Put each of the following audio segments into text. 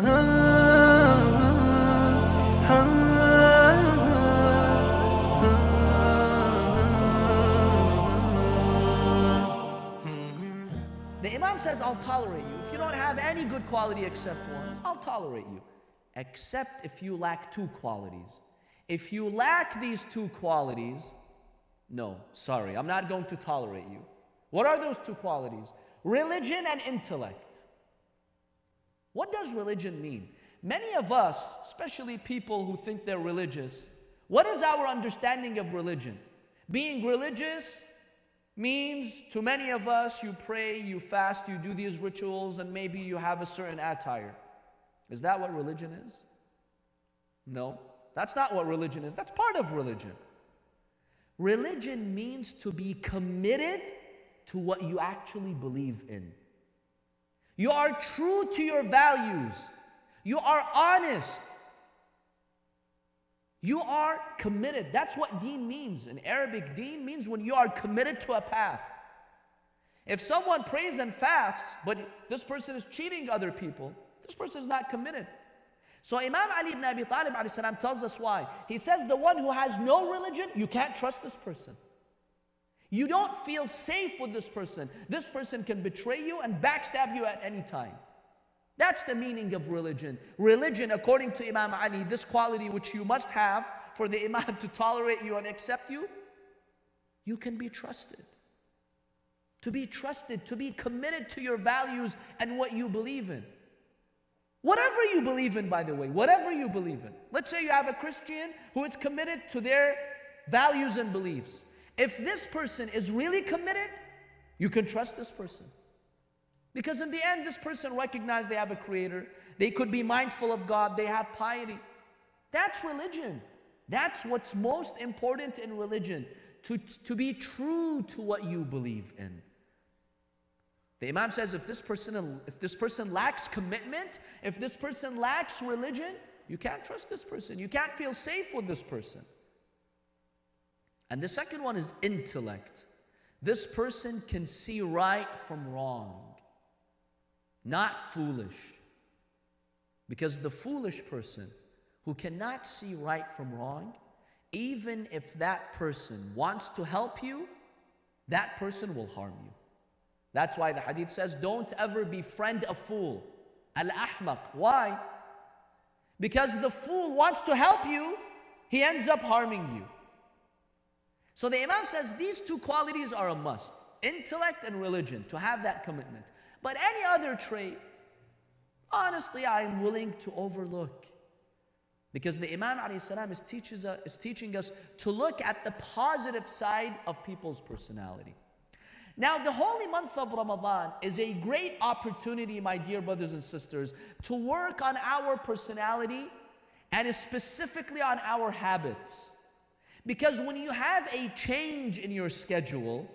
The Imam says, I'll tolerate you. If you don't have any good quality except one, I'll tolerate you. Except if you lack two qualities. If you lack these two qualities, no, sorry, I'm not going to tolerate you. What are those two qualities? Religion and intellect. What does religion mean? Many of us, especially people who think they're religious, what is our understanding of religion? Being religious means to many of us you pray, you fast, you do these rituals, and maybe you have a certain attire. Is that what religion is? No, that's not what religion is. That's part of religion. Religion means to be committed to what you actually believe in. You are true to your values. You are honest. You are committed. That's what deen means. In Arabic, deen means when you are committed to a path. If someone prays and fasts, but this person is cheating other people, this person is not committed. So Imam Ali ibn Abi Talib salam, tells us why. He says the one who has no religion, you can't trust this person. You don't feel safe with this person. This person can betray you and backstab you at any time. That's the meaning of religion. Religion, according to Imam Ali, this quality which you must have for the Imam to tolerate you and accept you, you can be trusted. To be trusted, to be committed to your values and what you believe in. Whatever you believe in, by the way, whatever you believe in. Let's say you have a Christian who is committed to their values and beliefs. If this person is really committed, you can trust this person. Because in the end, this person recognizes they have a creator. They could be mindful of God. They have piety. That's religion. That's what's most important in religion. To, to be true to what you believe in. The Imam says if this person if this person lacks commitment, if this person lacks religion, you can't trust this person. You can't feel safe with this person. And the second one is intellect. This person can see right from wrong not foolish. Because the foolish person who cannot see right from wrong, even if that person wants to help you, that person will harm you. That's why the hadith says, don't ever befriend a fool. Al-ahmaq. Why? Because the fool wants to help you, he ends up harming you. So the Imam says these two qualities are a must. Intellect and religion, to have that commitment. But any other trait, honestly, I'm willing to overlook. Because the Imam is, teaches us, is teaching us to look at the positive side of people's personality. Now, the holy month of Ramadan is a great opportunity, my dear brothers and sisters, to work on our personality and specifically on our habits. Because when you have a change in your schedule,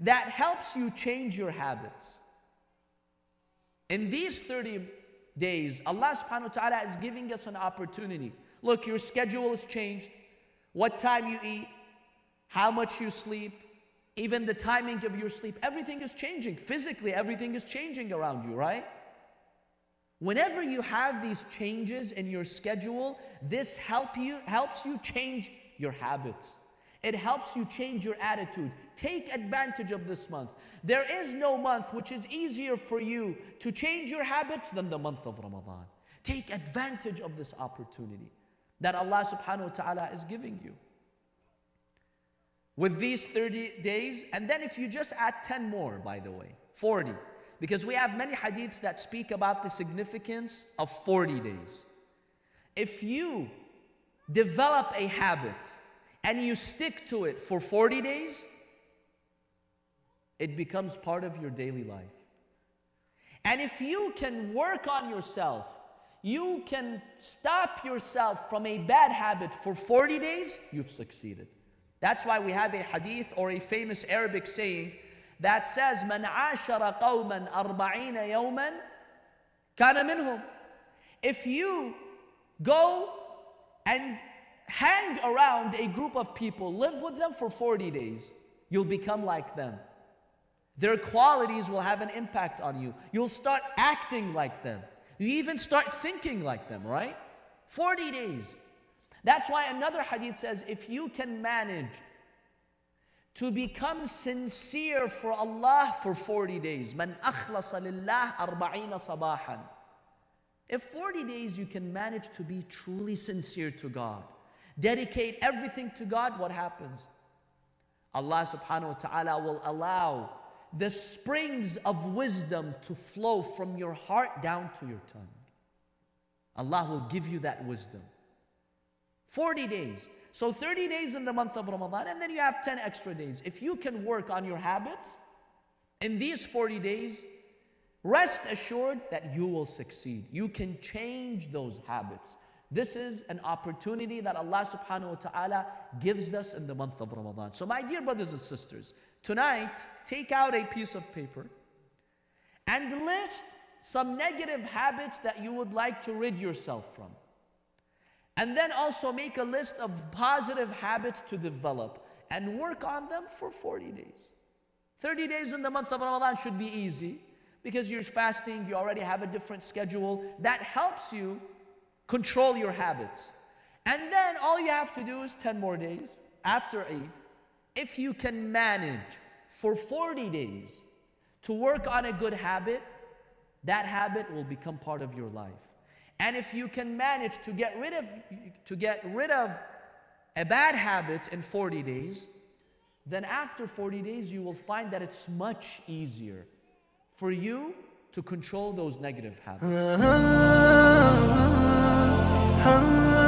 that helps you change your habits. In these 30 days, Allah subhanahu wa ta'ala is giving us an opportunity. Look, your schedule has changed. What time you eat, how much you sleep, even the timing of your sleep, everything is changing. Physically, everything is changing around you, right? Whenever you have these changes in your schedule, this help you, helps you change your habits. It helps you change your attitude. Take advantage of this month. There is no month which is easier for you to change your habits than the month of Ramadan. Take advantage of this opportunity that Allah subhanahu wa ta'ala is giving you. With these 30 days, and then if you just add 10 more, by the way, 40. Because we have many hadiths that speak about the significance of 40 days. If you develop a habit and you stick to it for 40 days, it becomes part of your daily life. And if you can work on yourself, you can stop yourself from a bad habit for 40 days, you've succeeded. That's why we have a hadith or a famous Arabic saying that says, من عاشر قوما أربعين يوما كان منهم. If you go and hang around a group of people, live with them for 40 days, you'll become like them. Their qualities will have an impact on you. You'll start acting like them. You even start thinking like them, right? 40 days. That's why another hadith says if you can manage to become sincere for Allah for 40 days, man akhlasa lillah arba'ina sabahan. If 40 days you can manage to be truly sincere to God, dedicate everything to God, what happens? Allah subhanahu wa ta'ala will allow the springs of wisdom to flow from your heart down to your tongue. Allah will give you that wisdom. 40 days. So 30 days in the month of Ramadan, and then you have 10 extra days. If you can work on your habits in these 40 days, rest assured that you will succeed. You can change those habits. This is an opportunity that Allah subhanahu wa ta'ala gives us in the month of Ramadan. So, my dear brothers and sisters, tonight take out a piece of paper and list some negative habits that you would like to rid yourself from. And then also make a list of positive habits to develop and work on them for 40 days. 30 days in the month of Ramadan should be easy because you're fasting, you already have a different schedule. That helps you Control your habits. And then all you have to do is 10 more days after Eid. If you can manage for 40 days to work on a good habit, that habit will become part of your life. And if you can manage to get rid of to get rid of a bad habit in 40 days, then after 40 days you will find that it's much easier for you to control those negative habits.